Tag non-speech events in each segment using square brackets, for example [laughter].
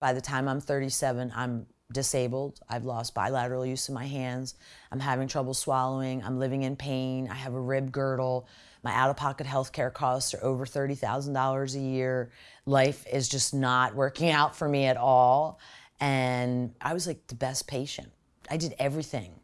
By the time I'm 37, I'm disabled. I've lost bilateral use of my hands. I'm having trouble swallowing. I'm living in pain. I have a rib girdle. My out-of-pocket health care costs are over $30,000 a year. Life is just not working out for me at all. And I was like the best patient. I did everything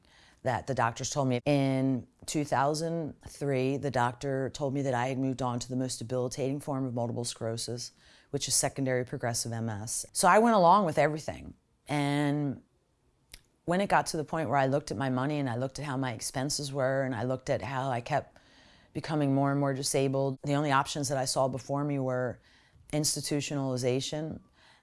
that the doctors told me. In 2003, the doctor told me that I had moved on to the most debilitating form of multiple sclerosis, which is secondary progressive MS. So I went along with everything. And when it got to the point where I looked at my money and I looked at how my expenses were and I looked at how I kept becoming more and more disabled, the only options that I saw before me were institutionalization.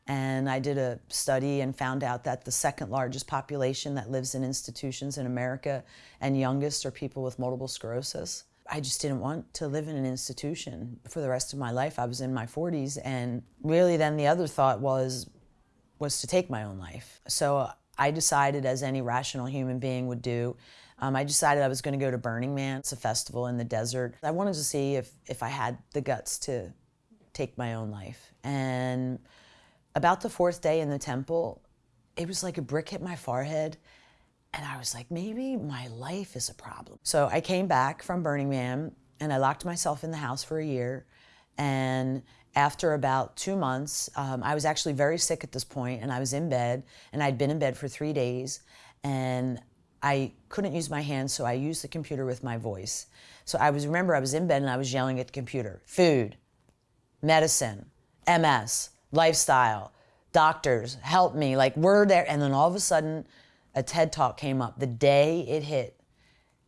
And I did a study and found out that the second largest population that lives in institutions in America and youngest are people with multiple sclerosis. I just didn't want to live in an institution for the rest of my life. I was in my 40s and really then the other thought was, was to take my own life. So I decided, as any rational human being would do, um, I decided I was going to go to Burning Man. It's a festival in the desert. I wanted to see if, if I had the guts to take my own life. And about the fourth day in the temple, it was like a brick hit my forehead. And I was like, maybe my life is a problem. So I came back from Burning Man and I locked myself in the house for a year. And after about two months, um, I was actually very sick at this point and I was in bed and I'd been in bed for three days and I couldn't use my hands, so I used the computer with my voice. So I was, remember I was in bed and I was yelling at the computer, food, medicine, MS, lifestyle, doctors, help me, like we're there. And then all of a sudden, a TED Talk came up the day it hit.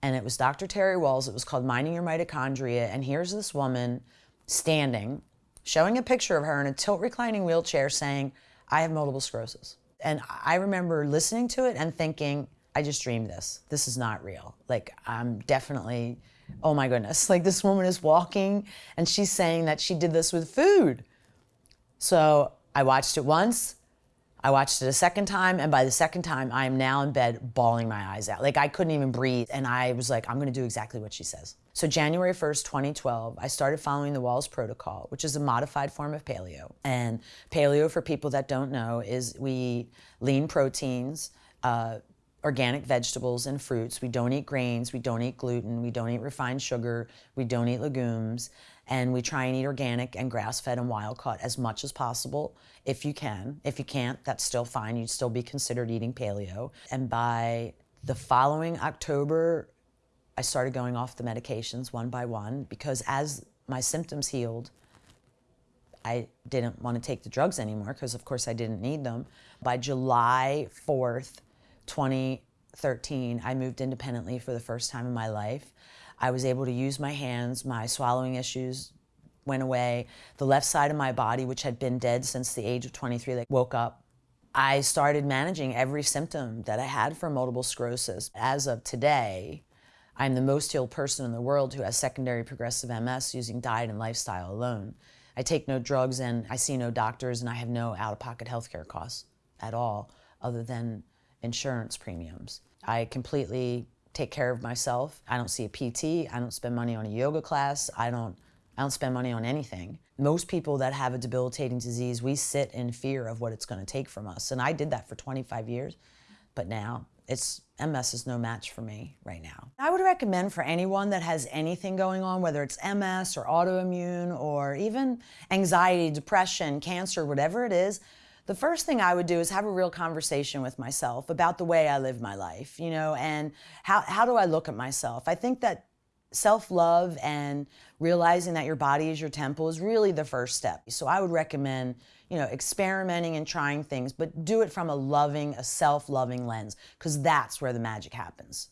And it was Dr. Terry Wahls. It was called Minding Your Mitochondria. And here's this woman standing showing a picture of her in a tilt reclining wheelchair saying, I have multiple sclerosis. And I remember listening to it and thinking, I just dreamed this. This is not real. Like, I'm definitely, oh my goodness. [laughs] Like, this woman is walking and she's saying that she did this with food. So I watched it once, I watched it a second time, and by the second time, I am now in bed bawling my eyes out. Like I couldn't even breathe, and I was like, I'm gonna do exactly what she says. So January 1st, 2012, I started following the Wahls Protocol, which is a modified form of paleo. And paleo, for people that don't know, is we lean proteins, uh, organic vegetables and fruits. We don't eat grains, we don't eat gluten, we don't eat refined sugar, we don't eat legumes and we try and eat organic and grass-fed and wild-caught as much as possible if you can. If you can't, that's still fine. You'd still be considered eating paleo. And by the following October, I started going off the medications one by one because as my symptoms healed, I didn't want to take the drugs anymore because of course I didn't need them. By July 4th, 2013, I moved independently for the first time in my life. I was able to use my hands, my swallowing issues went away. The left side of my body, which had been dead since the age of 23, like, woke up. I started managing every symptom that I had for multiple sclerosis. As of today, I'm the most healed person in the world who has secondary progressive MS using diet and lifestyle alone. I take no drugs and I see no doctors and I have no out-of-pocket healthcare costs at all other than insurance premiums. I completely take care of myself. I don't see a PT. I don't spend money on a yoga class. I don't, I don't spend money on anything. Most people that have a debilitating disease, we sit in fear of what it's going to take from us. And I did that for 25 years, but now it's MS is no match for me right now. I would recommend for anyone that has anything going on, whether it's MS or autoimmune or even anxiety, depression, cancer, whatever it is, the first thing I would do is have a real conversation with myself about the way I live my life, you know, and how, how do I look at myself? I think that self-love and realizing that your body is your temple is really the first step. So I would recommend, you know, experimenting and trying things, but do it from a loving, a self-loving lens, because that's where the magic happens.